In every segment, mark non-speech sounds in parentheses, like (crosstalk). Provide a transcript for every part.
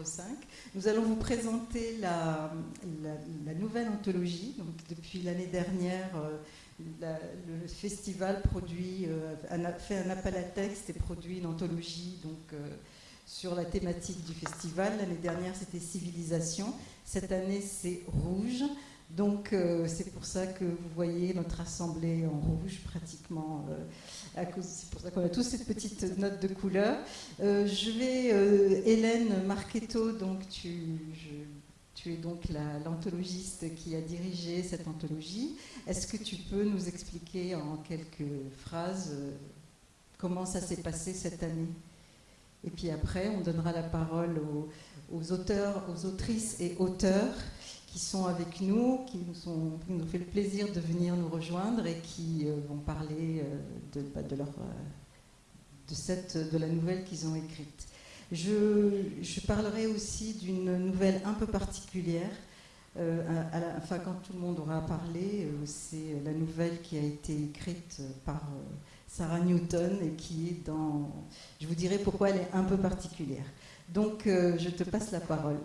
numéro 5. Nous allons vous présenter la, nouvelle anthologie. Depuis l'année dernière, euh, le festival produit, euh, fait un appel à texte et produit une anthologie donc, euh, sur la thématique du festival. L'année dernière, c'était Civilisation. Cette année, c'est Rouge. Donc c'est pour ça que vous voyez notre assemblée en rouge pratiquement c'est pour ça qu'on a tous cette petite note de couleur. Euh, je vais, euh, Hélène Marchetto, donc tu, es donc l'anthologiste qui a dirigé cette anthologie. Est-ce que tu peux nous expliquer en quelques phrases euh, comment ça s'est passé cette année? Et puis après, on donnera la parole aux auteurs, aux autrices et auteurs qui sont avec nous, qui nous, ont fait le plaisir de venir nous rejoindre et qui euh, vont parler euh, de, bah, euh, de, la nouvelle qu'ils ont écrite. Je, parlerai aussi d'une nouvelle un peu particulière. enfin, quand tout le monde aura parlé, c'est la nouvelle qui a été écrite par Sarah Newton et qui est dans. Je vous dirai pourquoi elle est un peu particulière. Donc, je te passe la parole.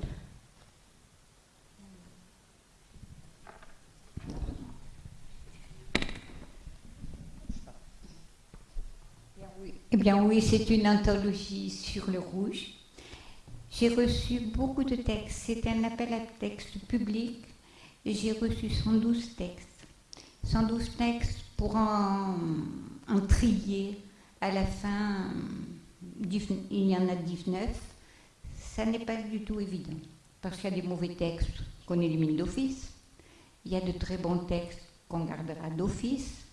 Eh bien oui, c'est une anthologie sur le rouge. J'ai reçu beaucoup de textes. C'est un appel à texte public. J'ai reçu 112 textes. 112 textes pour en, trier. À la fin, il y en a 19. Ça n'est pas du tout évident. Parce qu'il y a des mauvais textes qu'on élimine d'office. Il y a de très bons textes qu'on gardera d'office.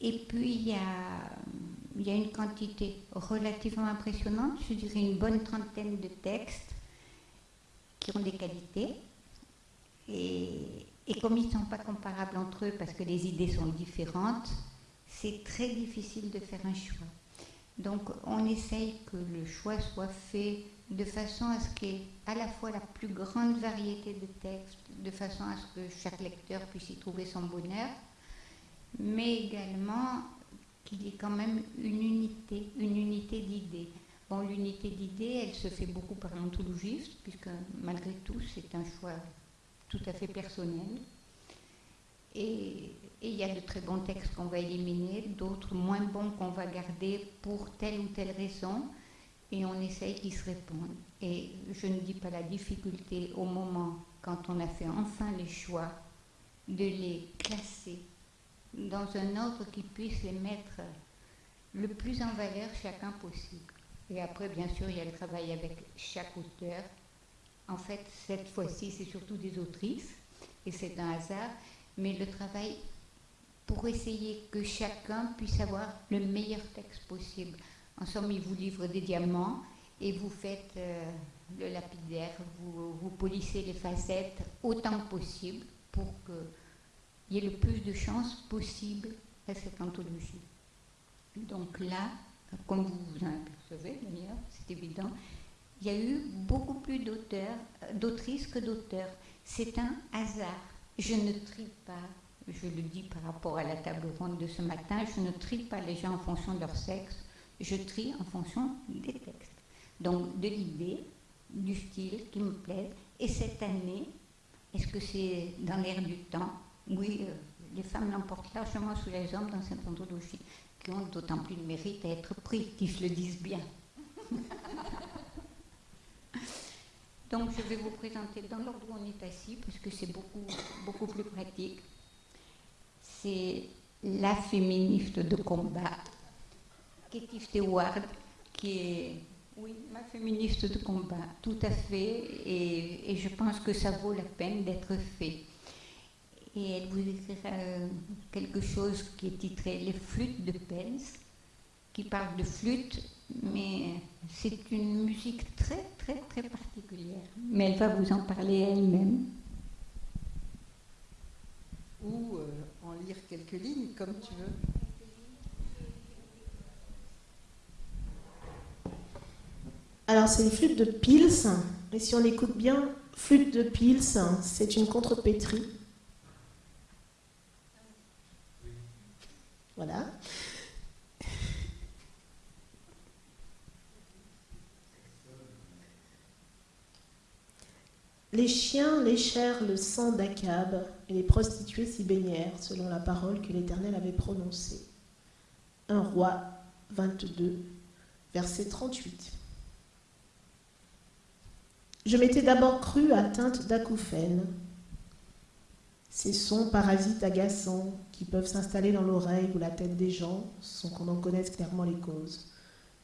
Et puis il y a il y a une quantité relativement impressionnante, je dirais une bonne trentaine de textes qui ont des qualités. Et, comme ils ne sont pas comparables entre eux parce que les idées sont différentes, c'est très difficile de faire un choix. Donc on essaye que le choix soit fait de façon à ce qu'il y ait à la fois la plus grande variété de textes, de façon à ce que chaque lecteur puisse y trouver son bonheur, mais également qu'il y ait quand même une unité, une unité d'idées. Bon, l'unité d'idées, elle se fait beaucoup par l'anthologiste, puisque malgré tout, c'est un choix tout à fait personnel. Et il y a de très bons textes qu'on va éliminer, d'autres moins bons qu'on va garder pour telle ou telle raison, et on essaye qu'ils se répondent. Et je ne dis pas la difficulté au moment, quand on a fait enfin les choix, de les classer dans un ordre qui puisse les mettre le plus en valeur chacun possible. Et après, bien sûr, il y a le travail avec chaque auteur. En fait, cette fois-ci, c'est surtout des autrices, et c'est un hasard, mais le travail pour essayer que chacun puisse avoir le meilleur texte possible. En somme, il vous livre des diamants et vous faites euh, le lapidaire, vous, vous polissez les facettes autant que possible pour que il y ait le plus de chances possible à cette anthologie. Donc là, comme vous vous en apercevez d'ailleurs, c'est évident, il y a eu beaucoup plus d'auteurs, d'autrices que d'auteurs. C'est un hasard. Je ne trie pas, je le dis par rapport à la table ronde de ce matin, je ne trie pas les gens en fonction de leur sexe, je trie en fonction des textes. Donc de l'idée, du style qui me plaît. Et cette année, est-ce que c'est dans l'air du temps? Oui, euh, les femmes l'emportent largement sous les hommes dans cette anthologie, qui ont d'autant plus de mérite à être pris, qu'ils se le disent bien. (laughs) Donc je vais vous présenter dans l'ordre où on est assis, puisque c'est beaucoup, beaucoup plus pratique. C'est la féministe de combat, Katie Stewart, qui est, oui, ma féministe de combat, tout à fait, et, et je pense que ça vaut la peine d'être fait et elle vous écrira euh, quelque chose qui est titré Les flûtes de Pels, qui parle de flûte, mais c'est une musique très très très particulière. Mais elle va vous en parler elle-même. Ou euh, en lire quelques lignes, comme tu veux. Alors c'est une flûte de Pils, et si on écoute bien, flûte de Pils, c'est une contrepétrie Voilà. Les chiens léchèrent le sang d'Akab, et les prostituées s'y baignèrent, selon la parole que l'Éternel avait prononcée. Un roi 22, verset 38. Je m'étais d'abord crue atteinte d'acouphènes, ces sons parasites agaçants qui peuvent s'installer dans l'oreille ou la tête des gens sans qu'on en connaisse clairement les causes.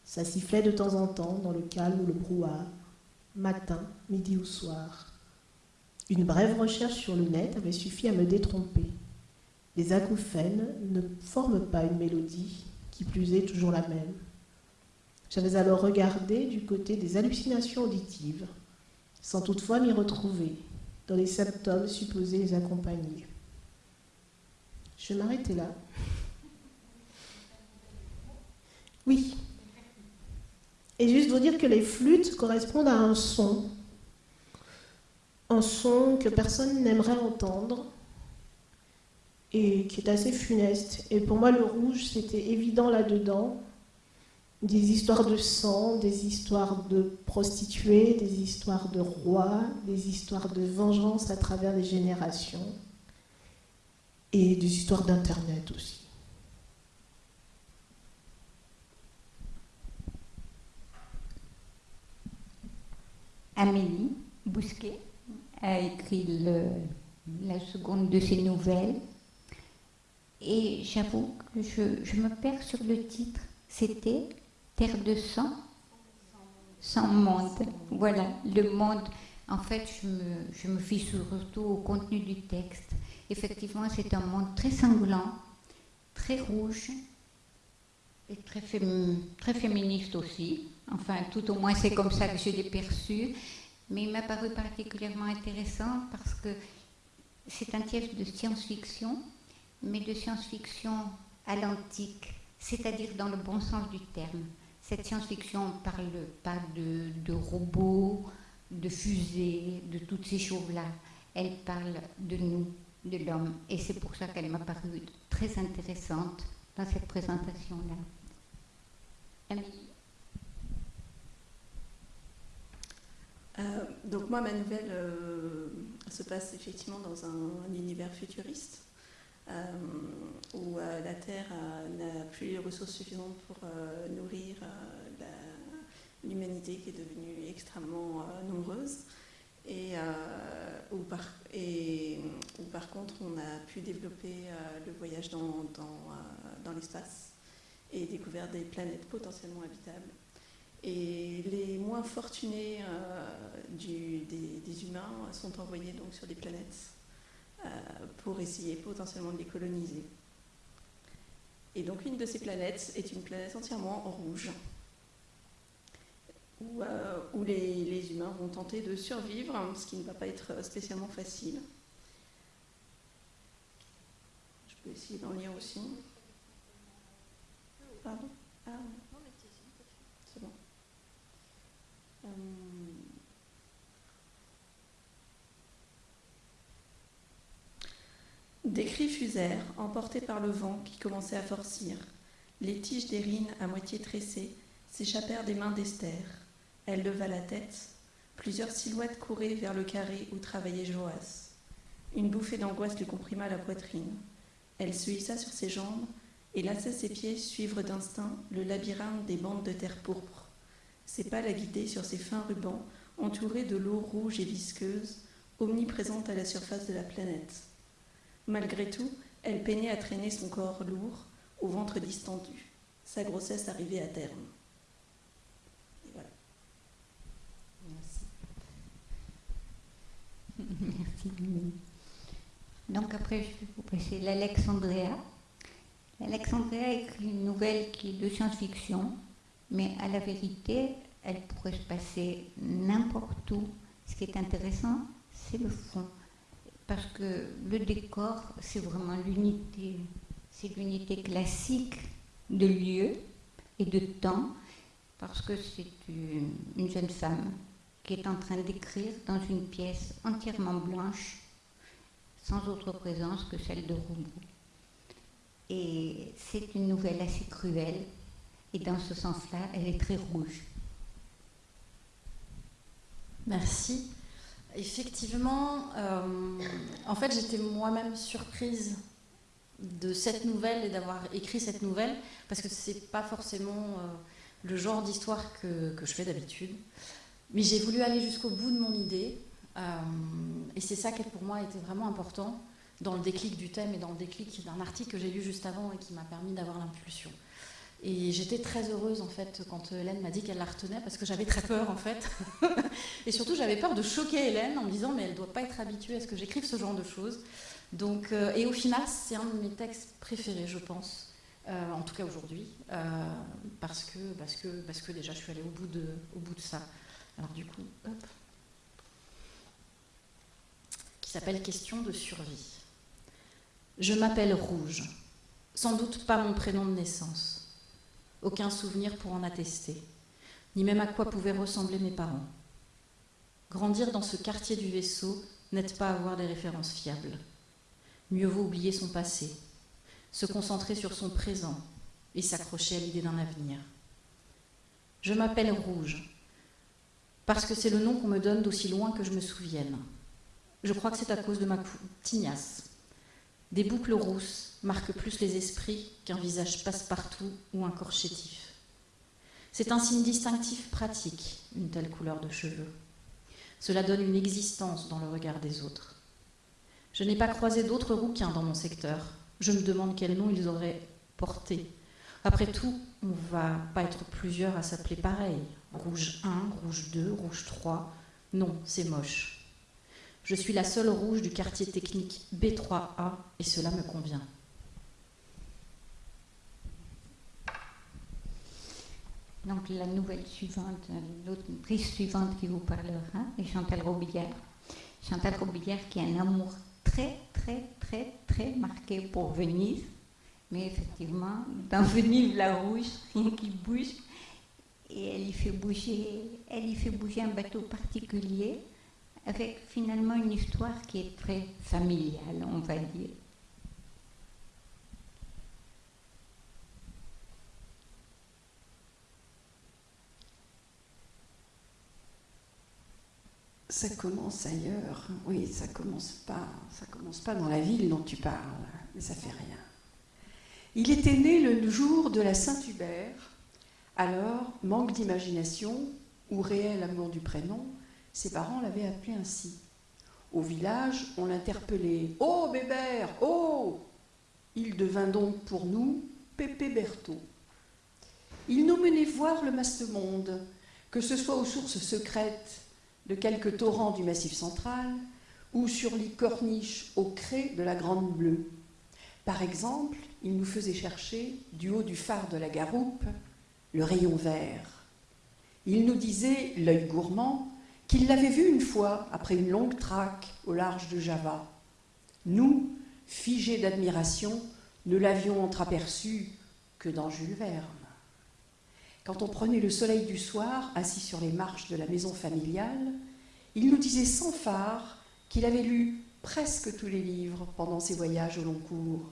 Ça sifflait de temps en temps dans le calme ou le brouhaha, matin, midi ou soir. Une brève recherche sur le net avait suffi à me détromper. Les acouphènes ne forment pas une mélodie, qui plus est toujours la même. J'avais alors regardé du côté des hallucinations auditives, sans toutefois m'y retrouver, les symptômes supposés les accompagner. Je vais m'arrêter là. Oui. Et juste vous dire que les flûtes correspondent à un son. Un son que personne n'aimerait entendre et qui est assez funeste. Et pour moi, le rouge, c'était évident là-dedans, des histoires de sang, des histoires de prostituées, des histoires de rois, des histoires de vengeance à travers les générations et des histoires d'Internet aussi. Amélie Bousquet a écrit la seconde de ses nouvelles et j'avoue que je, je me perds sur le titre. C'était Terre de sang, sans monde. Voilà, le monde. En fait, je me, fie surtout au contenu du texte. Effectivement, c'est un monde très sanglant, très rouge et très, très féministe aussi. Enfin, tout au moins, c'est comme ça que je l'ai perçu. Mais il m'a paru particulièrement intéressant parce que c'est un texte de science-fiction, mais de science-fiction à l'antique, c'est-à-dire dans le bon sens du terme. Cette science-fiction parle pas de, de, robots, de fusées, de toutes ces choses-là. Elle parle de nous, de l'homme. Et c'est pour ça qu'elle m'a paru très intéressante dans cette présentation-là. Euh, donc moi, ma nouvelle euh, se passe effectivement dans un univers futuriste. Euh, où euh, la Terre n'a plus les ressources suffisantes pour euh, nourrir l'humanité qui est devenue extrêmement nombreuse. Et, où par, contre on a pu développer le voyage dans, l'espace et découvrir des planètes potentiellement habitables. Et les moins fortunés des, humains sont envoyés donc sur des planètes euh, pour essayer potentiellement de les coloniser. Et donc une de ces planètes est une planète entièrement rouge, où, euh, les, humains vont tenter de survivre, ce qui ne va pas être spécialement facile. Je peux essayer d'en lire aussi. Pardon? Ah, bon. Euh, Des cris fusèrent, emportés par le vent qui commençait à forcir. Les tiges d'Érine, à moitié tressées, s'échappèrent des mains d'Esther. Elle leva la tête. Plusieurs silhouettes couraient vers le carré où travaillait Joas. Une bouffée d'angoisse lui comprima la poitrine. Elle se hissa sur ses jambes et laissa ses pieds suivre d'instinct le labyrinthe des bandes de terre pourpre. Ses pas la guidaient sur ses fins rubans entourés de l'eau rouge et visqueuse, omniprésente à la surface de la planète. Malgré tout, elle peinait à traîner son corps lourd, au ventre distendu. Sa grossesse arrivait à terme. Et voilà. Merci. (laughs) Merci. Donc après, je vais vous passer l'Alexandria. L'Alexandria écrit une nouvelle qui est de science-fiction, mais à la vérité, elle pourrait se passer n'importe où. Ce qui est intéressant, c'est le fond parce que le décor, c'est vraiment l'unité, c'est l'unité classique de lieu et de temps, parce que c'est une, une, jeune femme qui est en train d'écrire dans une pièce entièrement blanche, sans autre présence que celle de robot. Et c'est une nouvelle assez cruelle, et dans ce sens-là, elle est très rouge. Merci. Effectivement, euh, en fait, j'étais moi-même surprise de cette nouvelle et d'avoir écrit cette nouvelle, parce que c'est pas forcément euh, le genre d'histoire que, je fais d'habitude. Mais j'ai voulu aller jusqu'au bout de mon idée, euh, et c'est ça qui pour moi été vraiment important dans le déclic du thème et dans le déclic d'un article que j'ai lu juste avant et qui m'a permis d'avoir l'impulsion. Et j'étais très heureuse en fait quand Hélène m'a dit qu'elle la retenait parce que j'avais très peur en fait. (laughs) et surtout j'avais peur de choquer Hélène en me disant mais elle ne doit pas être habituée à ce que j'écrive ce genre de choses. Donc, euh, et au final c'est un de mes textes préférés je pense, euh, en tout cas aujourd'hui, euh, parce, que, parce, que, parce que déjà je suis allée au bout de, au bout de ça. Alors du coup, hop. Qui s'appelle Question de survie. Je m'appelle Rouge, sans doute pas mon prénom de naissance aucun souvenir pour en attester, ni même à quoi pouvaient ressembler mes parents. Grandir dans ce quartier du vaisseau n'aide pas avoir des références fiables. Mieux vaut oublier son passé, se concentrer sur son présent et s'accrocher à l'idée d'un avenir. Je m'appelle Rouge, parce que c'est le nom qu'on me donne d'aussi loin que je me souvienne. Je crois que c'est à cause de ma tignasse. Des boucles rousses marque plus les esprits qu'un visage passe-partout ou un corps chétif. C'est un signe distinctif pratique, une telle couleur de cheveux. Cela donne une existence dans le regard des autres. Je n'ai pas croisé d'autres rouquins dans mon secteur. Je me demande quel nom ils auraient porté. Après tout, on ne va pas être plusieurs à s'appeler pareil. Rouge 1, rouge 2, rouge 3. Non, c'est moche. Je suis la seule rouge du quartier technique B3A et cela me convient. Donc la nouvelle suivante, l'autrice suivante qui vous parlera est Chantal Robillard. Chantal Robillard qui a un amour très, très, très, très marqué pour Venise. Mais effectivement, dans Venise, la rouge, rien qui bouge. Et elle y fait bouger, elle y fait bouger un bateau particulier avec finalement une histoire qui est très familiale, on va dire. ça commence ailleurs. Oui, ça commence pas, ça commence pas dans la ville dont tu parles, mais ça fait rien. Il était né le jour de la Saint-Hubert. Alors, manque d'imagination ou réel amour du prénom, ses parents l'avaient appelé ainsi. Au village, on l'interpellait Oh Bébert, oh Il devint donc pour nous Pépé Berthaud. Il nous menait voir le maste-monde, que ce soit aux sources secrètes de quelques torrents du Massif central ou sur les corniches au cré de la Grande Bleue. Par exemple, il nous faisait chercher, du haut du phare de la Garoupe, le rayon vert. Il nous disait, l'œil gourmand, qu'il l'avait vu une fois après une longue traque au large de Java. Nous, figés d'admiration, ne l'avions entreaperçu que dans Jules Verne. Quand on prenait le soleil du soir, assis sur les marches de la maison familiale, il nous disait sans phare qu'il avait lu presque tous les livres pendant ses voyages au long cours.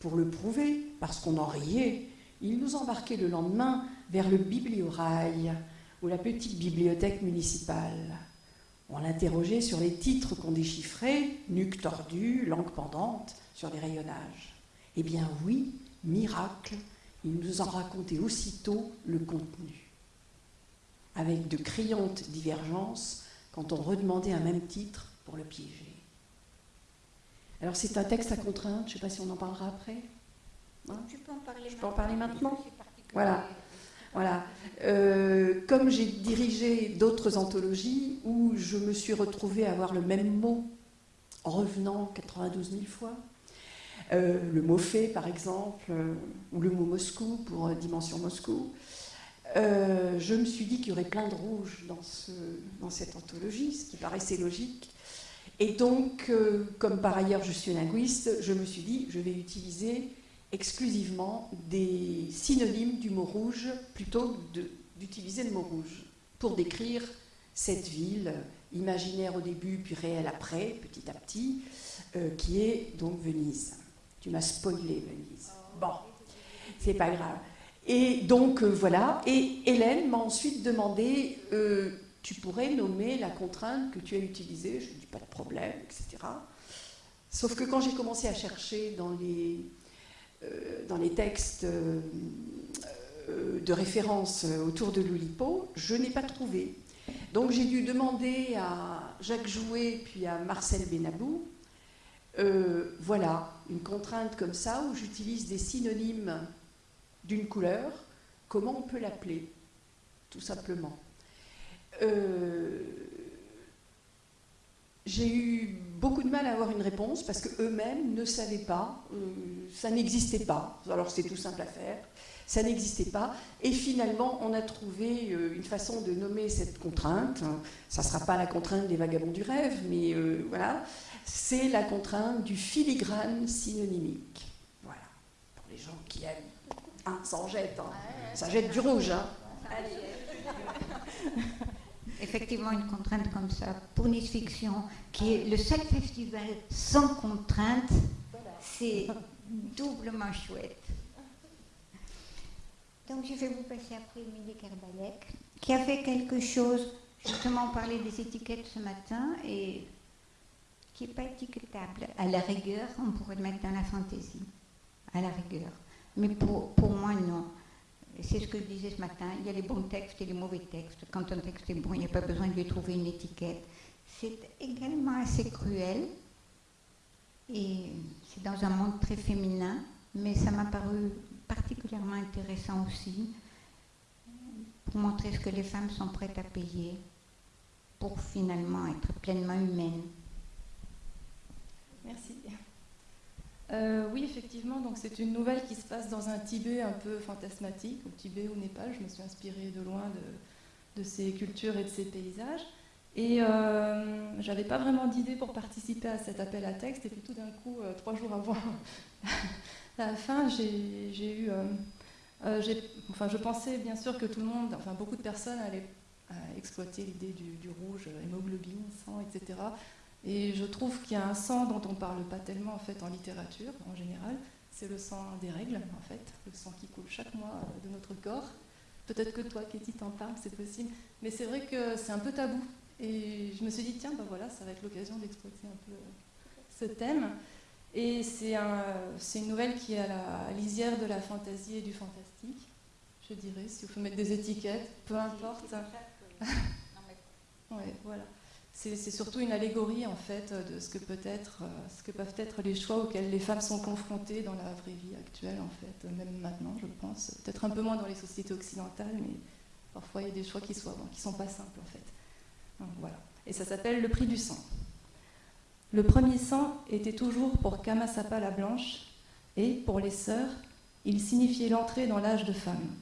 Pour le prouver, parce qu'on en riait, il nous embarquait le lendemain vers le bibliorail ou la petite bibliothèque municipale. On l'interrogeait sur les titres qu'on déchiffrait, nuque tordue, langue pendante, sur les rayonnages. Eh bien oui, miracle, il nous en racontait aussitôt le contenu, avec de criantes divergences quand on redemandait un même titre pour le piéger. Alors c'est un texte à contrainte, je ne sais pas si on en parlera après. Hein je peux en parler, je peux en parler maintenant? Voilà. Voilà. Euh, comme j'ai dirigé d'autres anthologies où je me suis retrouvée à avoir le même mot en revenant 92 000 fois, euh, le mot fait, par exemple, euh, ou le mot Moscou pour Dimension Moscou. je me suis dit qu'il y aurait plein de rouge dans, dans cette anthologie, ce qui paraissait logique. Et donc, comme par ailleurs je suis linguiste, je me suis dit, je vais utiliser exclusivement des synonymes du mot rouge plutôt que d'utiliser le mot rouge pour décrire cette ville, imaginaire au début puis réelle après, petit à petit, qui est donc Venise. Tu m'as spoilé, Venise. Bon, c'est pas grave. Et donc, euh, voilà. Et Hélène m'a ensuite demandé euh, tu pourrais nommer la contrainte que tu as utilisée, je ne dis pas de problème, etc. Sauf que quand j'ai commencé à chercher dans les, euh, dans les textes euh, euh, de référence autour de l'Oulipo, je n'ai pas trouvé. Donc j'ai dû demander à Jacques Jouet puis à Marcel Benabou, voilà, une contrainte comme ça où j'utilise des synonymes d'une couleur, comment on peut l'appeler, tout simplement. j'ai eu beaucoup de mal à avoir une réponse parce qu'eux-mêmes ne savaient pas, euh, ça n'existait pas. Alors c'est tout simple à faire, ça n'existait pas. Et finalement, on a trouvé euh, une façon de nommer cette contrainte. Ça ne sera pas la contrainte des vagabonds du rêve, mais euh, voilà, c'est la contrainte du filigrane synonymique. Voilà, pour les gens qui aiment. Hein, ça en jette, hein. ça jette du rouge. Hein. (laughs) effectivement une contrainte comme ça pour Nice Fiction, qui est le seul festival sans contrainte, c'est doublement chouette. Donc je vais vous passer après Émilie Kerbalek, qui a fait quelque chose, justement on parlait des étiquettes ce matin, et qui n'est pas étiquetable. À la rigueur, on pourrait le mettre dans la fantaisie, à la rigueur. Mais pour, pour moi, non c'est ce que je disais ce matin, il y a les bons textes et les mauvais textes. Quand un texte est bon, il n'y a pas besoin de lui trouver une étiquette. C'est également assez cruel, et c'est dans un monde très féminin, mais ça m'a paru particulièrement intéressant aussi pour montrer ce que les femmes sont prêtes à payer pour finalement être pleinement humaines. Merci. Euh, oui, effectivement, donc c'est une nouvelle qui se passe dans un Tibet un peu fantasmatique, au Tibet, au Népal. Je me suis inspirée de loin de, ces cultures et de ces paysages. Et euh, j'avais pas vraiment d'idée pour participer à cet appel à texte. Et puis tout d'un coup, euh, trois jours avant (laughs) la fin, j'ai eu. Euh, enfin, je pensais bien sûr que tout le monde, enfin beaucoup de personnes allaient exploiter l'idée du, du, rouge, hémoglobine, sang, etc. Et je trouve qu'il y a un sang dont on ne parle pas tellement en fait en littérature en général. C'est le sang des règles en fait, le sang qui coule chaque mois de notre corps. Peut-être que toi, Katie, t'en parles, c'est possible. Mais c'est vrai que c'est un peu tabou. Et je me suis dit, tiens, ben voilà, ça va être l'occasion d'exploiter un peu ce thème. Et c'est un, une nouvelle qui est à la lisière de la fantaisie et du fantastique, je dirais, si vous faut mettre des étiquettes, peu importe. (laughs) ouais, voilà c'est surtout une allégorie en fait de euh, ce que peuvent être les choix auxquels les femmes sont confrontées dans la vraie vie actuelle en fait, même maintenant je pense, peut-être un peu moins dans les sociétés occidentales, mais parfois il y a des choix qui ne qui sont pas simples en fait. voilà. Et ça s'appelle le prix du sang. Le premier sang était toujours pour Kamasapa la Blanche, et pour les sœurs, il signifiait l'entrée dans l'âge de femme.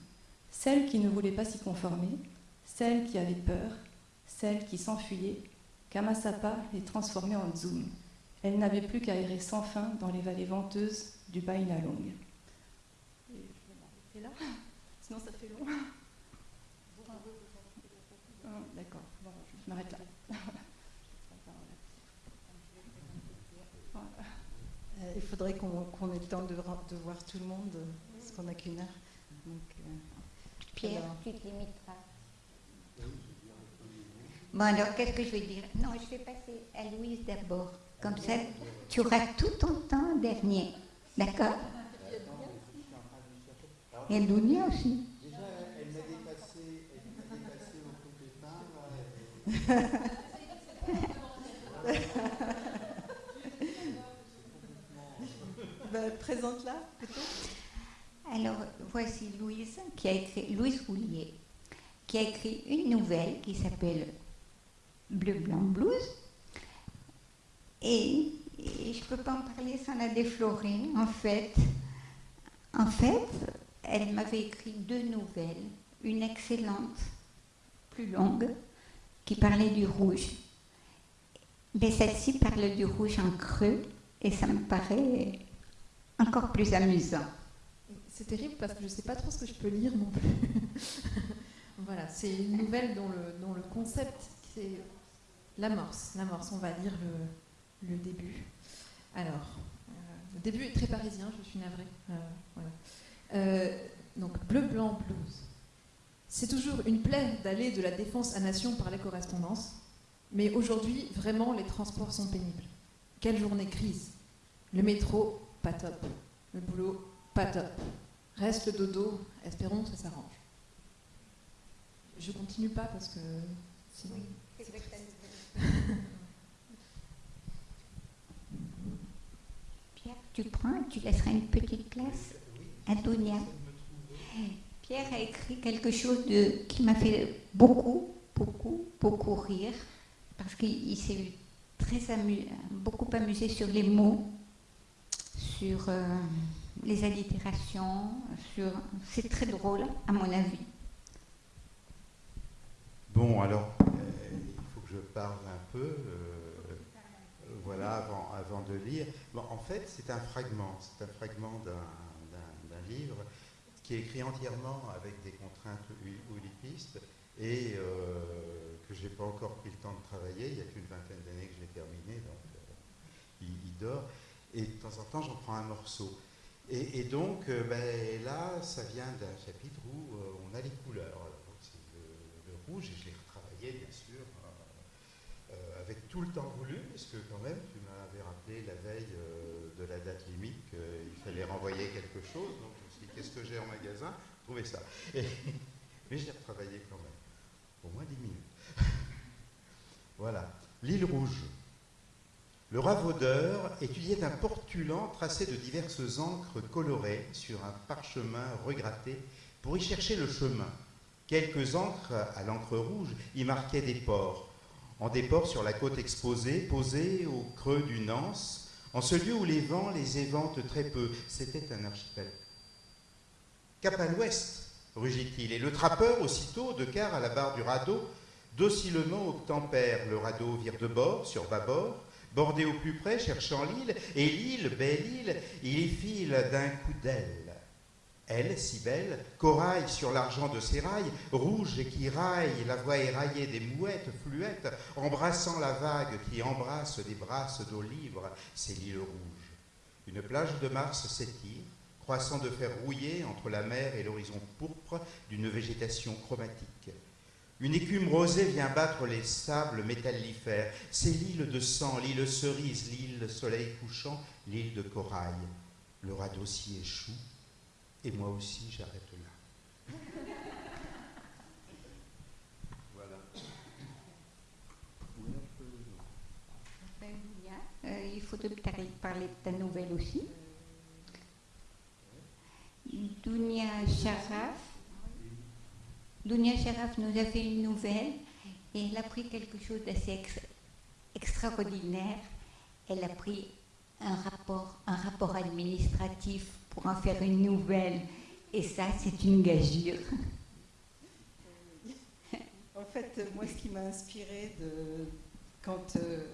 Celle qui ne voulait pas s'y conformer, celle qui avait peur, celle qui s'enfuyait Kamasapa est transformée en Zoom. Elle n'avait plus qu'à errer sans fin dans les vallées venteuses du Bainalong. Et je vais là, (laughs) sinon ça fait long. Ah, d'accord, je m'arrête là. Euh, il faudrait qu'on ait le temps de, de, voir tout le monde, parce qu'on n'a qu'une heure. Donc, euh, Pierre, tu te limiteras. Bon, alors, qu'est-ce que je vais dire? Non, je vais passer à Louise d'abord. Comme ça, tu auras tout ton temps dernier. D'accord? Et Lounia aussi. Déjà, elle m'a dépassé, elle m'a dépassé au (laughs) coup de ben, Présente-la, peut-être. Alors, voici Louise, qui a écrit, Louise Roulier, qui a écrit une nouvelle qui s'appelle bleu, blanc, blues. Et, je peux pas en parler sans la déflorer. En fait, en fait, elle m'avait écrit deux nouvelles, une excellente, plus longue, qui parlait du rouge. Mais celle-ci parle du rouge en creux et ça me paraît encore plus amusant. C'est terrible parce que je sais pas trop ce que je peux lire non plus. (laughs) voilà, c'est une nouvelle dont le, dont le concept, c'est L'amorce, l'amorce, on va lire le, début. Alors, euh, le début est très parisien, je suis navrée. Euh, euh, donc, bleu, blanc, blues. C'est toujours une plaie d'aller de la défense à Nation par les correspondances, mais aujourd'hui, vraiment, les transports sont pénibles. Quelle journée crise Le métro, pas top. Le boulot, pas top. Reste le dodo, espérons que ça s'arrange. Je continue pas parce que sinon. Pierre, tu prends, tu laisseras une petite place à Donia. Pierre a écrit quelque chose qui m'a fait beaucoup, beaucoup, beaucoup rire, parce qu'il s'est très beaucoup amusé sur les mots, sur euh, les allitérations, sur... c'est très drôle, à mon avis. Bon, alors, euh, il faut que je parle un peu, euh, voilà, avant, de lire. En fait, c'est un fragment, c'est un fragment d'un livre qui est écrit entièrement avec des contraintes oulipistes et euh, que je n'ai pas encore pris le temps de travailler. Il y a qu'une vingtaine d'années que je l'ai terminé, donc il, il, dort. Et de temps en temps, j'en prends un morceau. Et, donc, ben, là, ça vient d'un chapitre où on a les couleurs rouge et je l'ai retravaillé bien sûr euh, euh, avec tout le temps voulu, parce que quand même tu m'avais rappelé la veille euh, de la date limite qu'il fallait renvoyer quelque chose, donc je me suis dit qu'est-ce que j'ai en magasin? Trouvez ça. (laughs) Mais j'ai retravaillé quand même, au moins 10 minutes. (laughs) voilà, l'île rouge. Le ravaudeur étudiait un portulant tracé de diverses encres colorées sur un parchemin regratté pour y chercher le chemin. Quelques encres à l'encre rouge y marquaient des ports. En des ports sur la côte exposée, posés au creux d'une anse, en ce lieu où les vents les éventent très peu. C'était un archipel. Cap à l'ouest, rugit-il, et le trappeur, aussitôt, de quart à la barre du radeau, docilement obtempère. Le radeau vire de bord, sur bâbord, bordé au plus près, cherchant l'île, et l'île, belle île, il y file d'un coup d'aile. Elle, si belle, coraille sur l'argent de ses rails, rouge et qui raille, la voix éraillée des mouettes fluettes, embrassant la vague qui embrasse des brasses d'eau libre, c'est l'île rouge. Une plage de Mars s'étire, croissant de fer rouillé entre la mer et l'horizon pourpre d'une végétation chromatique. Une écume rosée vient battre les sables métallifères. C'est l'île de sang, l'île cerise, l'île soleil couchant, l'île de corail. Le radeau s'y échoue, et moi aussi, j'arrête là. voilà. Euh, il faut peut-être parler de ta nouvelle aussi. Dounia Sharaf. Dounia Sharaf nous a fait une nouvelle et elle a pris quelque chose d'assez ex extraordinaire. Elle a pris un rapport, un rapport administratif pour en faire une nouvelle. Et ça, c'est une gageure. En fait, moi, ce qui m'a inspiré quand euh,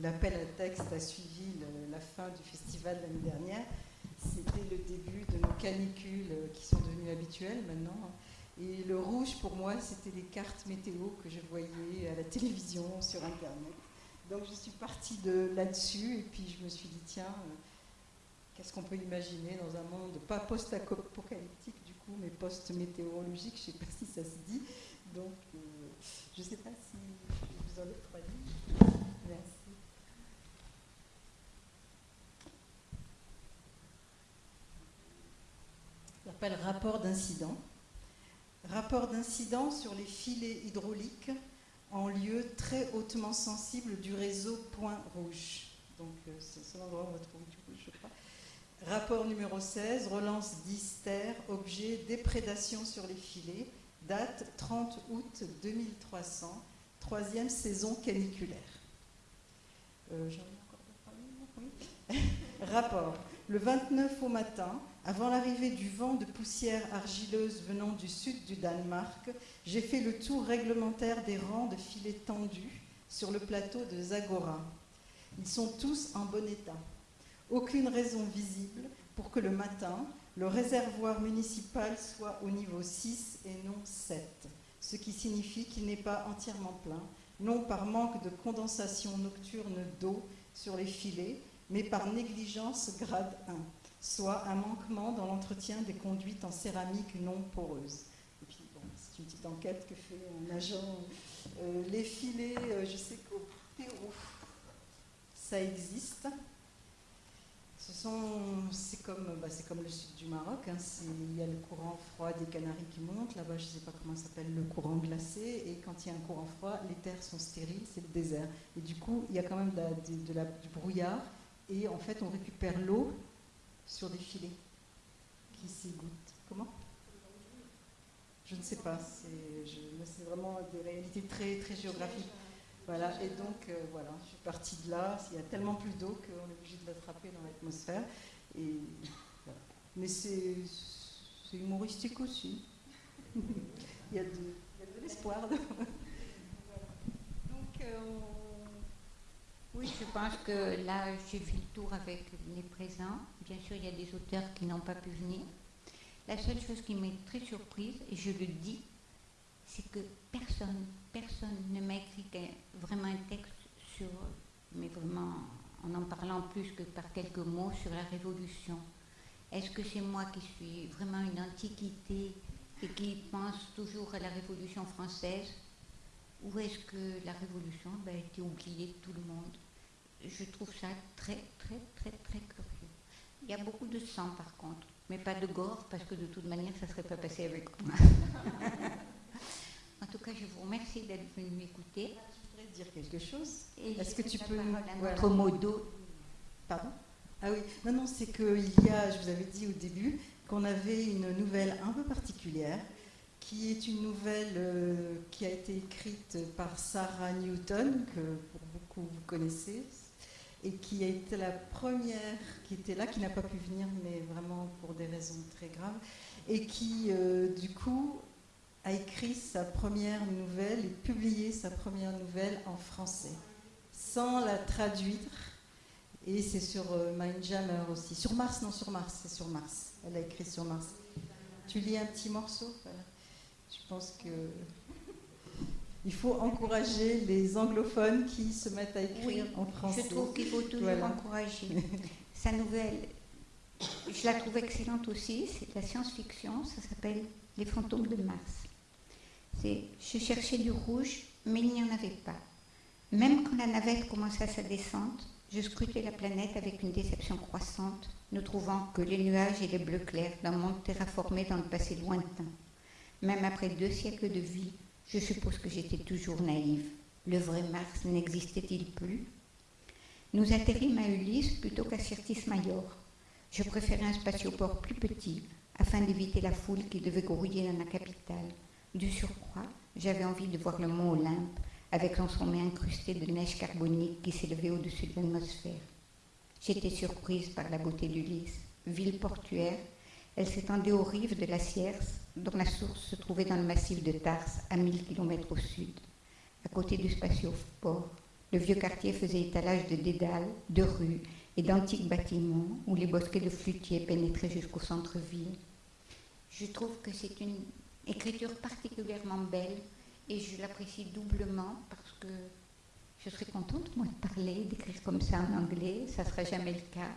l'appel à texte a suivi la fin du festival l'année dernière, c'était le début de nos canicules qui sont devenues habituelles maintenant. Et le rouge, pour moi, c'était les cartes météo que je voyais à la télévision, sur Internet. Donc je suis partie de là-dessus et puis je me suis dit, tiens, euh, qu'est-ce qu'on peut imaginer dans un monde, pas post-apocalyptique du coup, mais post-météorologique, je ne sais pas si ça se dit. Donc euh, je ne sais pas si vous en ai trois livres. Merci. Ça s'appelle rapport d'incident. Rapport d'incident sur les filets hydrauliques en lieu très hautement sensible du réseau Point Rouge. Donc, euh, c'est l'endroit où on va trouver du rouge, je crois. Rapport numéro 16, relance d'Ister, objet déprédation sur les filets, date 30 août 2300, troisième saison caniculaire. Euh. (laughs) Rapport. Le 29 au matin, avant l'arrivée du vent de poussière argileuse venant du sud du Danemark, j'ai fait le tour réglementaire des rangs de filets tendus sur le plateau de Zagora. Ils sont tous en bon état. Aucune raison visible pour que le matin, le réservoir municipal soit au niveau 6 et non 7, ce qui signifie qu'il n'est pas entièrement plein, non par manque de condensation nocturne d'eau sur les filets, mais par négligence grade 1 soit un manquement dans l'entretien des conduites en céramique non poreuse. Et puis, bon, c'est une petite enquête que fait un agent. Euh, les filets, euh, je sais qu'au Pérou, ça existe. C'est comme, bah, comme le sud du Maroc. hein, il y a le courant froid des Canaries qui monte. Là-bas, je ne sais pas comment ça s'appelle, le courant glacé. Et quand il y a un courant froid, les terres sont stériles, c'est le désert. Et du coup, il y a quand même de du brouillard. Et en fait, on récupère l'eau sur des filets qui s'y goûtent. Comment? Je ne sais pas. C'est vraiment des réalités très, très géographiques. Voilà, et donc euh, voilà, je suis partie de là. Il y a tellement plus d'eau qu'on est obligé de l'attraper dans l'atmosphère. Et. Mais c'est, humoristique aussi. (laughs) il, y a de, l'espoir. (laughs) Donc, euh, Oui, je pense que là, j'ai fait le tour avec les présents. Bien sûr, il y a des auteurs qui n'ont pas pu venir. La seule chose qui m'est très surprise, et je le dis, c'est que personne, personne ne m'a écrit vraiment un texte sur, mais vraiment en en parlant plus que par quelques mots sur la Révolution. Est-ce que c'est moi qui suis vraiment une antiquité et qui pense toujours à la Révolution française? Ou est-ce que la Révolution ben, a été oubliée de tout le monde? Je trouve ça très, très, très, très curieux. Il y a beaucoup de sang par contre, mais pas de gore parce que de toute manière, ça ne serait pas passé avec moi. (laughs) en tout cas, je vous remercie d'être venu m'écouter. Je voudrais dire quelque chose? Est-ce que tu peux à voilà. notre modo Pardon? Ah oui, non, non, c'est qu'il y a, je vous avais dit au début, qu'on avait une nouvelle un peu particulière, qui est une nouvelle euh, qui a été écrite par Sarah Newton, que pour beaucoup vous connaissez, et qui a été la première qui était là, qui n'a pas pu venir, mais vraiment pour des raisons très graves, et qui, euh, du coup, a écrit sa première nouvelle et publié sa première nouvelle en français, sans la traduire. Et c'est sur euh, Mindjammer aussi. Sur Mars, non, sur Mars, c'est sur Mars. Elle a écrit sur Mars. Tu lis un petit morceau voilà. Je pense que (laughs) il faut encourager les anglophones qui se mettent à écrire Oui, en français. Je trouve qu'il faut toujours Voilà. encourager. (laughs) Sa nouvelle, je la trouve excellente aussi, c'est de la science-fiction, ça s'appelle Les fantômes de Mars. Je cherchais du rouge, mais il n'y en avait pas. Même quand la navette commençait sa descente, je scrutais la planète avec une déception croissante, ne trouvant que les nuages et les bleus clairs d'un monde terraformé dans le passé lointain. Même après deux siècles de vie, je suppose que j'étais toujours naïve. Le vrai Mars n'existait-il plus? Nous atterrîmes à Ulysse plutôt qu'à Syrtis Major. Je préférais un spatioport plus petit afin d'éviter la foule qui devait grouiller dans la capitale. Du surcroît, j'avais envie de voir le mont Olympe avec son sommet incrusté de neige carbonique qui s'élevait au-dessus de l'atmosphère. J'étais surprise par la beauté d'Ulysse. Ville portuaire, elle s'étendait aux rives de la Sierce, dont la source se trouvait dans le massif de Tarse, à 1000 km au sud. À côté du spatioport, le vieux quartier faisait étalage de dédales, de rues et d'antiques bâtiments où les bosquets de flûtiers pénétraient jusqu'au centre-ville. Je trouve que c'est une écriture particulièrement belle et je l'apprécie doublement parce que je serais contente, moi, de parler, d'écrire comme ça en anglais, ça ne sera jamais le cas.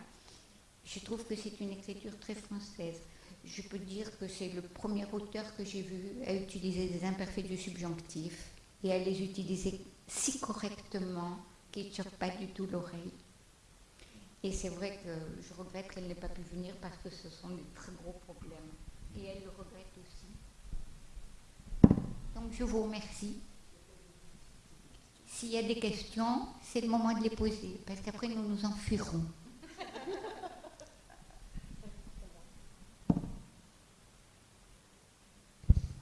Je trouve que c'est une écriture très française. Je peux dire que c'est le premier auteur que j'ai vu à utiliser des imperfets du subjonctif et à les utiliser si correctement qu'ils ne choquent pas du tout l'oreille. Et c'est vrai que je regrette qu'elle n'ait pas pu venir parce que ce sont des très gros problèmes. Et elle le regrette. Donc je vous remercie. S'il y a des questions, c'est le moment de les poser, parce qu'après nous nous enfuirons. Et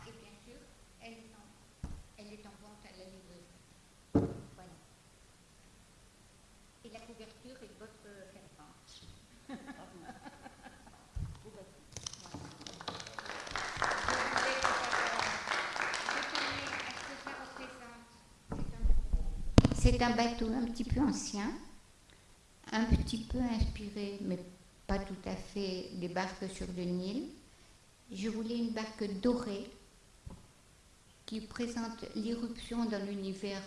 bien sûr, elle est en, elle est en vente à la librairie. Voilà. Et la couverture est de votre serpent. Un bateau un petit peu ancien, un petit peu inspiré, mais pas tout à fait des barques sur le Nil. Je voulais une barque dorée qui présente l'irruption dans l'univers,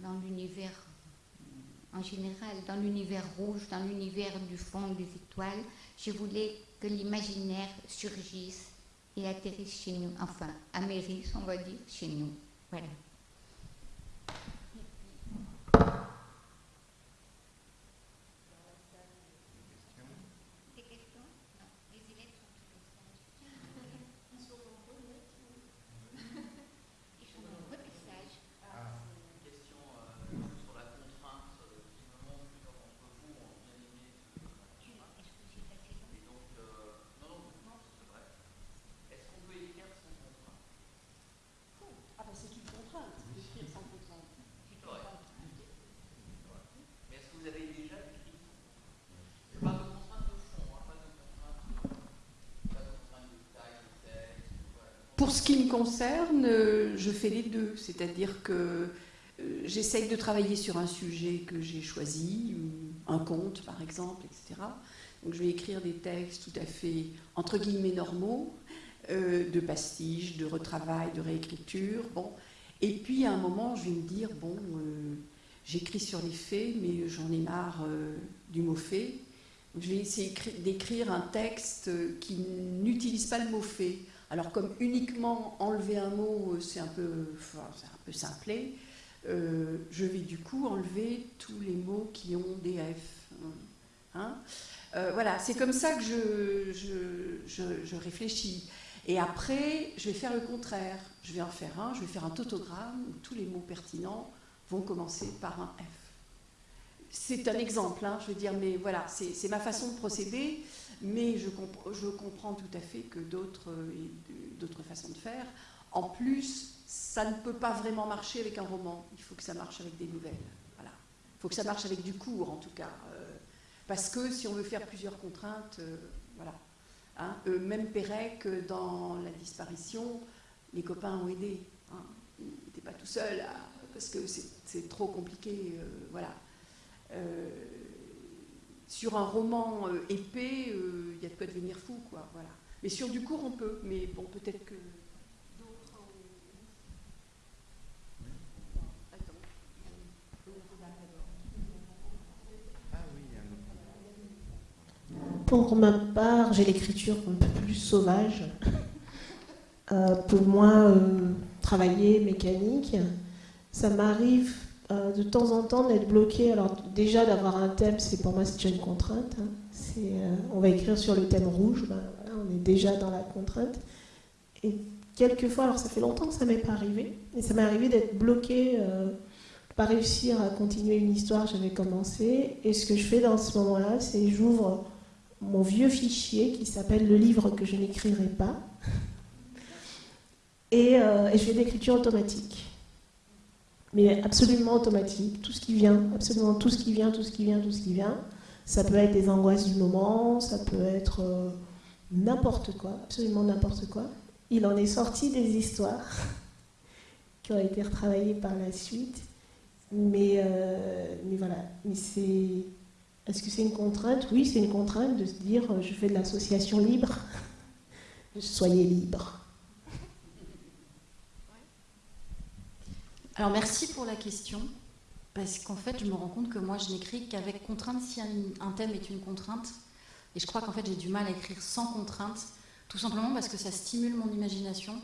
dans l'univers euh, en général, dans l'univers rouge, dans l'univers du fond des étoiles. Je voulais que l'imaginaire surgisse et atterrissent chez nous, enfin, amérissent, on va dire, chez nous. Voilà. Ce qui me concerne, euh, je fais les deux, c'est-à-dire que euh, j'essaye de travailler sur un sujet que j'ai choisi, un conte par exemple, etc. Donc je vais écrire des textes tout à fait entre guillemets normaux, euh, de pastiche, de retravail, de réécriture. Bon. Et puis à un moment, je vais me dire bon, j'écris sur les faits, mais j'en ai marre du mot fait. Je vais essayer d'écrire un texte qui n'utilise pas le mot fait. Alors comme uniquement enlever un mot, euh, c'est un peu, un peu simplé, euh, je vais du coup enlever tous les mots qui ont des F. Hein euh, voilà, c'est comme ça que je, réfléchis. Et après, je vais faire le contraire. Je vais en faire un, je vais faire un tautogramme où tous les mots pertinents vont commencer par un F. C'est un exemple, hein, je veux dire, mais voilà, c'est ma façon de procéder mais je, comprends tout à fait que d'autres d'autres façons de faire. En plus, ça ne peut pas vraiment marcher avec un roman. Il faut que ça marche avec des nouvelles. Voilà. Il faut que ça marche avec du cours, en tout cas. Euh, parce que si on veut faire plusieurs contraintes, euh, voilà. Hein, même Pérec, dans la disparition, les copains ont aidé. Hein. Il n'était pas tout seul, parce que c'est trop compliqué. Euh, voilà sur un roman euh, épais, euh, il y a de quoi devenir fou, quoi. Voilà. Mais sur du court, on peut. Mais bon, peut-être que. Pour ma part, j'ai l'écriture un peu plus sauvage, euh, pour moins travailler mécanique. Ça m'arrive euh, de temps en temps d'être bloqué. Alors déjà d'avoir un thème, c'est pour moi c'est déjà une contrainte. Hein. Euh, on va écrire sur le thème rouge, ben, on est déjà dans la contrainte. Et quelquefois, alors ça fait longtemps que ça m'est pas arrivé, mais ça m'est arrivé d'être bloqué, euh, pas réussir à continuer une histoire que j'avais commencé. Et ce que je fais dans ce moment-là, c'est j'ouvre mon vieux fichier qui s'appelle le livre que je n'écrirai pas, et, et je fais de l'écriture automatique mais absolument automatique, tout ce qui vient, absolument tout ce qui vient, tout ce qui vient, tout ce qui vient. Ça peut être des angoisses du moment, ça peut être euh, n'importe quoi, absolument n'importe quoi. Il en est sorti des histoires (laughs) qui ont été retravaillées par la suite, mais, euh, mais voilà. C'est, est-ce que c'est une contrainte? Oui, c'est une contrainte de se dire euh, je fais de l'association libre. (laughs) Soyez libre. Alors merci pour la question, parce qu'en fait je me rends compte que moi je n'écris qu'avec contrainte si un, thème est une contrainte, et je crois qu'en fait j'ai du mal à écrire sans contrainte, tout simplement parce que ça stimule mon imagination.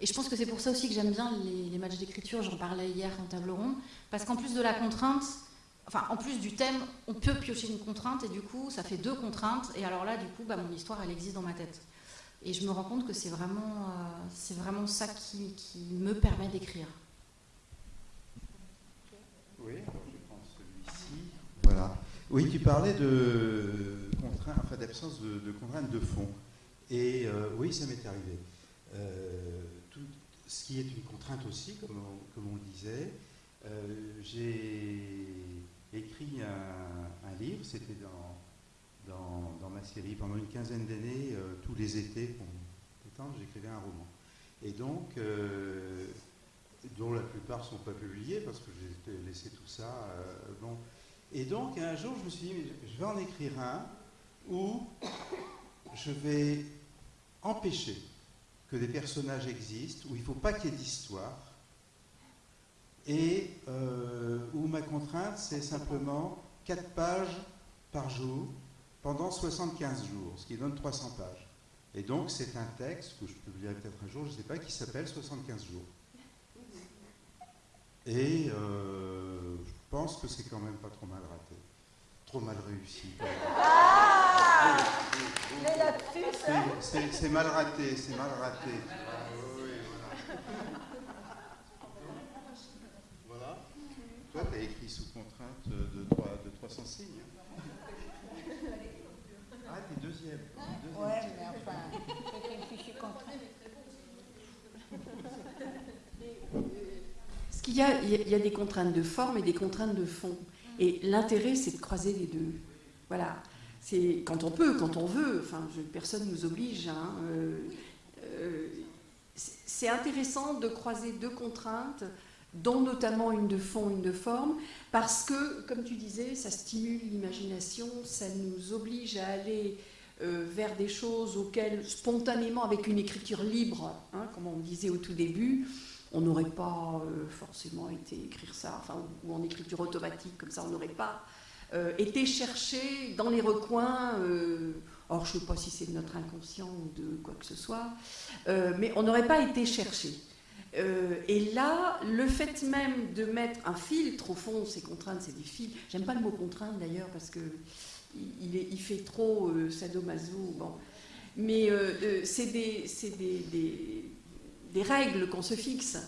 Et je pense que c'est pour ça aussi que j'aime bien les, matchs d'écriture, j'en parlais hier en table ronde, parce qu'en plus de la contrainte, enfin en plus du thème, on peut piocher une contrainte, et du coup ça fait deux contraintes, et alors là du coup bah, mon histoire elle existe dans ma tête. Et je me rends compte que c'est vraiment, euh, c'est vraiment ça qui me permet d'écrire. Oui, je prends celui-ci. Voilà. Oui, tu parlais de contraintes, enfin d'absence de, contraintes de fond. Et euh, oui, ça m'est arrivé. Euh, tout ce qui est une contrainte aussi, comme on, le disait, euh, j'ai écrit un, livre, c'était dans, dans, ma série, pendant une quinzaine d'années, tous les étés, pour temps, j'écrivais un roman. Et donc, dont la plupart ne sont pas publiés parce que j'ai laissé tout ça. Euh, bon. Et donc, un jour, je me suis dit, je vais en écrire un où je vais empêcher que des personnages existent, où il ne faut pas qu'il y ait d'histoire, et euh, où ma contrainte, c'est simplement 4 pages par jour pendant 75 jours, ce qui donne 300 pages. Et donc, c'est un texte que je publierai peut-être un jour, je ne sais pas, qui s'appelle 75 jours. Et euh, je pense que c'est quand même pas trop mal raté. Trop mal réussi. Ah C'est mal raté, c'est mal raté. Voilà. Toi, tu as écrit sous contrainte de, 3, de 300 signes. Hein. Ah, t'es deuxième. deuxième. Ouais, mais enfin, c'est une fichier contrainte. Il y a des contraintes de forme et des contraintes de fond. Et l'intérêt, c'est de croiser les deux. Voilà. C'est quand on peut, quand on veut. Enfin, personne ne nous oblige. Hein. Euh, euh, c'est intéressant de croiser deux contraintes, dont notamment une de fond, une de forme, parce que, comme tu disais, ça stimule l'imagination, ça nous oblige à aller euh, vers des choses auxquelles, spontanément, avec une écriture libre, hein, comme on disait au tout début, on n'aurait pas euh, forcément été écrire ça, enfin, ou en écriture automatique, comme ça, on n'aurait pas euh, été chercher dans les recoins. or, je ne sais pas si c'est de notre inconscient ou de quoi que ce soit, mais on n'aurait pas été chercher. Euh, et là, le fait même de mettre un filtre, au fond, ces contraintes, c'est des fils. J'aime pas le mot contrainte d'ailleurs parce que il, fait trop euh, sadomaso. Bon. Mais euh, c'est des, règles qu'on se fixe.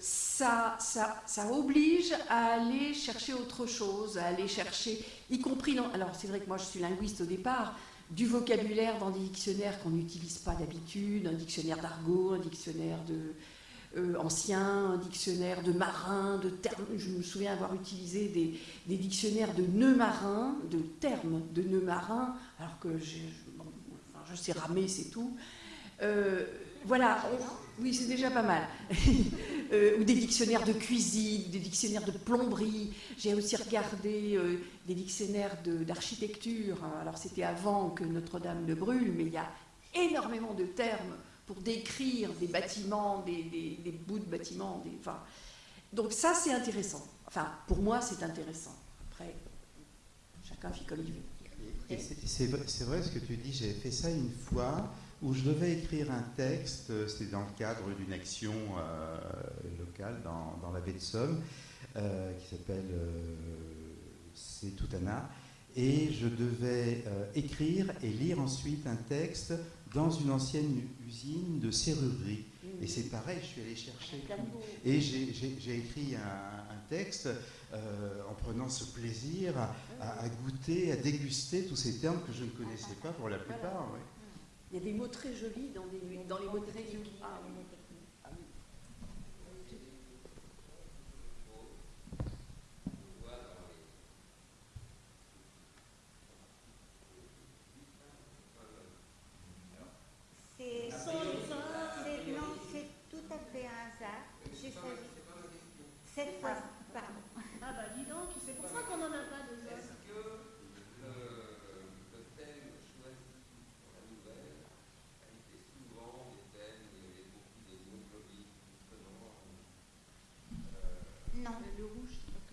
ça, ça, oblige à aller chercher autre chose, à aller chercher, y compris dans. Alors, c'est vrai que moi, je suis linguiste au départ, du vocabulaire dans des dictionnaires qu'on n'utilise pas d'habitude, un dictionnaire d'argot, un dictionnaire de, euh, ancien, un dictionnaire de marins, de termes. Je me souviens avoir utilisé des, dictionnaires de nœuds marins, de termes de nœuds marins, alors que je sais ramer, c'est tout. Euh, voilà, oui, c'est déjà pas mal. (laughs) Euh, ou des dictionnaires de cuisine, des dictionnaires de plomberie. J'ai aussi regardé des dictionnaires d'architecture. Alors c'était avant que Notre-Dame ne brûle, mais il y a énormément de termes pour décrire des bâtiments, des, bouts de bâtiments. Donc ça, c'est intéressant. Enfin, pour moi, c'est intéressant. Après, chacun fait comme il veut. C'est vrai ce que tu dis, j'ai fait ça une fois où je devais écrire un texte, c'était dans le cadre d'une action euh, locale dans, la baie de Somme, euh, qui s'appelle euh, C'est Toutana, et je devais écrire et lire ensuite un texte dans une ancienne usine de serrurerie. Et c'est pareil, je suis allé chercher. Et j'ai écrit un, texte euh, en prenant ce plaisir à, goûter, à déguster tous ces termes que je ne connaissais pas pour la plupart. Il y a des mots très jolis dans, les mots très jolis. Ah,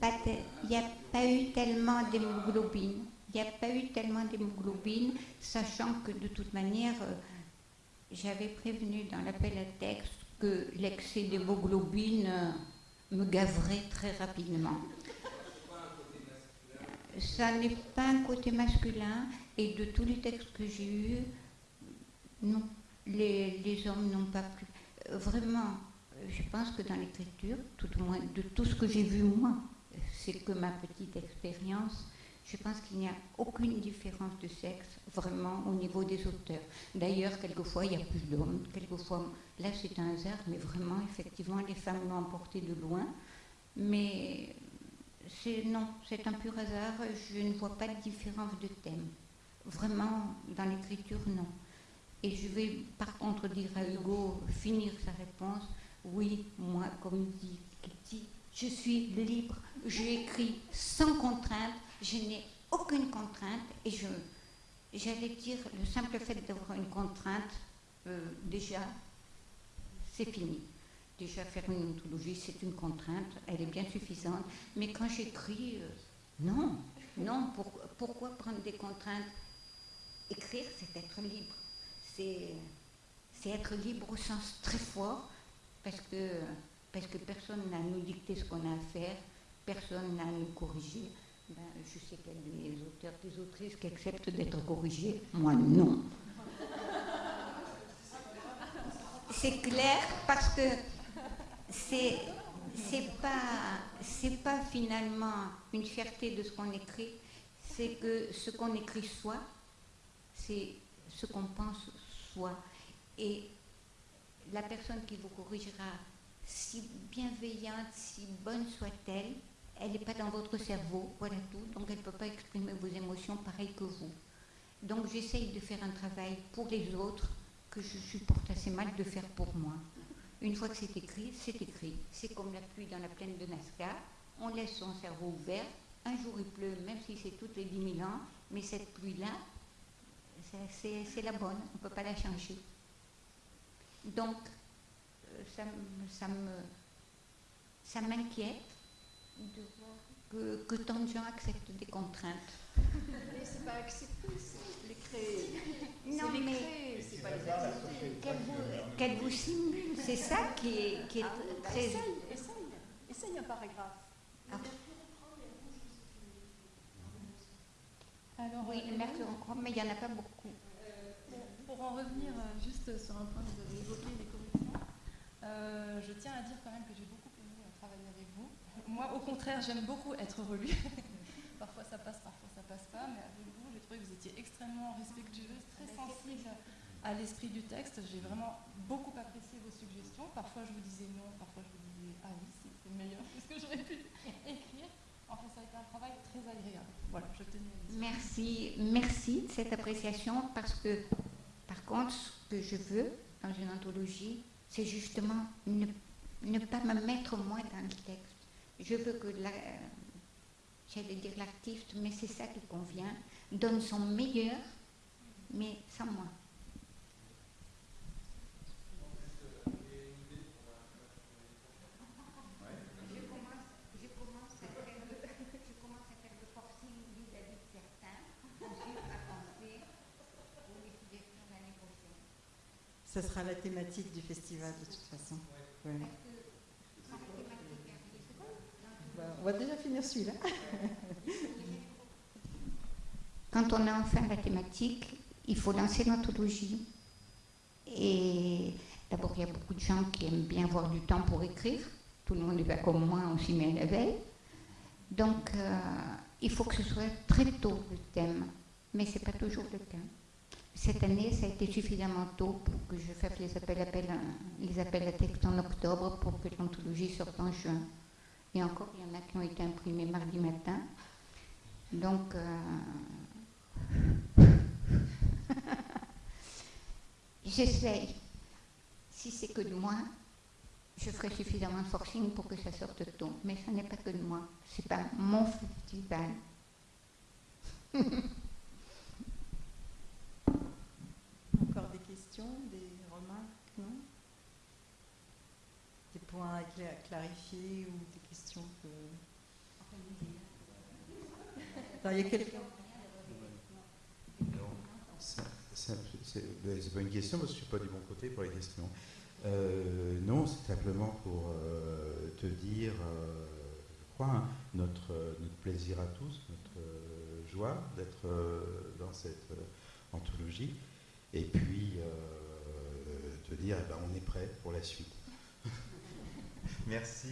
il n'y a pas eu tellement d'hémoglobine. Il n'y a pas eu tellement d'hémoglobine, sachant que de toute manière, euh, j'avais prévenu dans l'appel à texte que l'excès d'hémoglobine euh, me gaverait très rapidement. Ça n'est pas un côté masculin, et de tous les textes que j'ai eus, non, les, hommes n'ont pas plus. Vraiment, je pense que dans l'écriture, tout au moins de tout ce que j'ai vu moi, c'est que ma petite expérience, je pense qu'il n'y a aucune différence de sexe vraiment au niveau des auteurs. D'ailleurs, quelquefois, il y a plus d'hommes, quelquefois, là c'est un hasard, mais vraiment, effectivement, les femmes l'ont emporté de loin. Mais c'est non, c'est un pur hasard, je ne vois pas de différence de thème. Vraiment, dans l'écriture, non. Et je vais par contre dire à Hugo, finir sa réponse, oui, moi, comme dit je suis libre, j'écris sans contrainte, je n'ai aucune contrainte et je, j'allais dire, le simple fait d'avoir une contrainte, euh, déjà, c'est fini. Déjà, faire une ontologie, c'est une contrainte, elle est bien suffisante. Mais quand j'écris, euh, non, non, pourquoi prendre des contraintes? Écrire, c'est être libre. c'est être libre au sens très fort, parce que, parce que personne n'a nous dicter ce qu'on a à faire, personne n'a nous corriger. Ben, je sais qu'il y a des auteurs, des autrices qui acceptent d'être corrigés, moi non. C'est clair parce que c'est c'est pas c'est pas finalement une fierté de ce qu'on écrit, c'est que ce qu'on écrit soit, c'est ce qu'on pense soit. Et la personne qui vous corrigera, si bienveillante, si bonne soit-elle, elle n'est pas dans votre cerveau, voilà tout, donc elle ne peut pas exprimer vos émotions pareil que vous. Donc j'essaye de faire un travail pour les autres que je supporte assez mal de faire pour moi. Une fois que c'est écrit, c'est écrit. C'est comme la pluie dans la plaine de Nazca. On laisse son cerveau ouvert. Un jour il pleut, même si c'est toutes les 10 000 ans, mais cette pluie-là, c'est la bonne, on ne peut pas la changer. Donc, ça, ça me, ça m'inquiète de voir que, que, tant de gens acceptent des contraintes. Mais c'est pas accepter, c'est les créer. Non, les mais créer, c'est pas les qu'elle vous, qu'elle vous simule, c'est ça qui est, qui est Ah oui, bah très... essaye, essaye, essaye un paragraphe. Ah. Alors, Oui, euh, merci encore, mais il n'y en a pas beaucoup. Pour, pour en revenir euh, juste sur un point que vous avez évoqué, euh, je tiens à dire quand même que j'ai beaucoup aimé euh, travailler avec vous. (laughs) Moi, au contraire, j'aime beaucoup être relue. (laughs) parfois ça passe, parfois ça passe pas, mais avec vous, j'ai trouvé que vous étiez extrêmement respectueuse, très sensible à l'esprit du texte. J'ai vraiment beaucoup apprécié vos suggestions. Parfois, je vous disais non, parfois, je vous disais ah oui, c'est meilleur (laughs) que ce que j'aurais pu écrire. Enfin, ça a été un travail très agréable. Voilà, je tenais à dire. Merci, merci de cette appréciation parce que, par contre, ce que je veux dans une anthologie, c'est justement ne, pas me mettre moi dans le texte. Je veux que, la, j'allais dire l'artiste, mais c'est ça qui convient, donne son meilleur, mais sans moi. Je commence, je commence à faire le, je commence à faire le forcing vis-à-vis de certains, ensuite à penser pour les suggestions l'année prochaine. Ça sera la thématique du festival de toute façon. Ouais. Bah, on va déjà finir celui-là. (laughs) Quand on a enfin la thématique, il faut lancer l'anthologie. Et d'abord, il y a beaucoup de gens qui aiment bien avoir du temps pour écrire. Tout le monde n'est pas comme moi, on s'y met à la veille. Donc, euh, il faut que ce soit très tôt le thème. Mais ce n'est pas toujours le cas. Cette année, ça a été suffisamment tôt pour que je fasse les appels, à- les appels à texte en octobre pour que l'anthologie sorte en juin. Et encore, il y en a qui ont été imprimés mardi matin. Donc, euh, (laughs) j'essaye. Si c'est que de moi, je ferai suffisamment de forcing pour que ça sorte tôt. Mais ce n'est pas que de moi. C'est pas mon festival. (laughs) Encore des questions, des remarques, non? Des points à cla- clarifier ou des questions que... Il y a quelqu'un C'est- ben, c'est pas une question parce que je suis pas du bon côté pour les questions. Euh, non, c'est simplement pour euh, te dire, euh, je crois, hein, notre, notre plaisir à tous, notre euh, joie d'être euh, dans cette euh, anthologie, et puis euh, te dire, eh ben, on est prêt pour la suite. Merci.